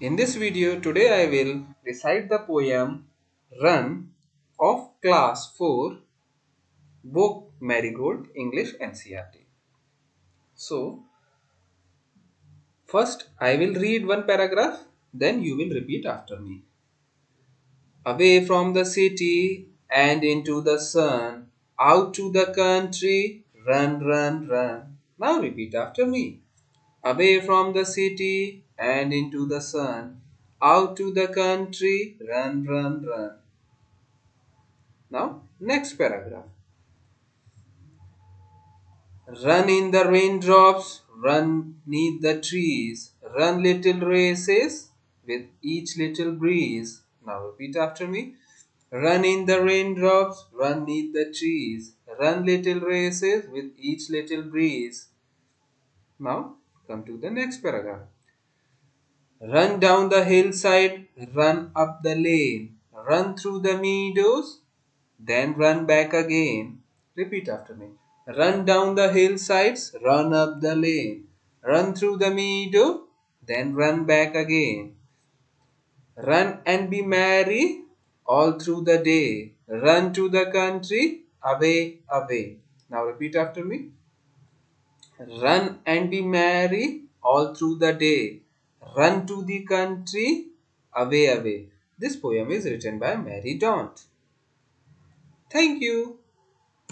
In this video today I will recite the poem Run of class 4 book Marigold English NCERT. So first I will read one paragraph then you will repeat after me. Away from the city and into the sun out to the country run run run. Now repeat after me away from the city and into the sun, out to the country, run, run, run. Now, next paragraph. Run in the raindrops, run neath the trees, run little races with each little breeze. Now repeat after me. Run in the raindrops, run neath the trees, run little races with each little breeze. Now Come to the next paragraph. Run down the hillside, run up the lane, run through the meadows, then run back again. Repeat after me. Run down the hillsides, run up the lane, run through the meadow, then run back again. Run and be merry all through the day. Run to the country, away, away. Now repeat after me. Run and be merry all through the day. Run to the country, away, away. This poem is written by Mary Daunt. Thank you.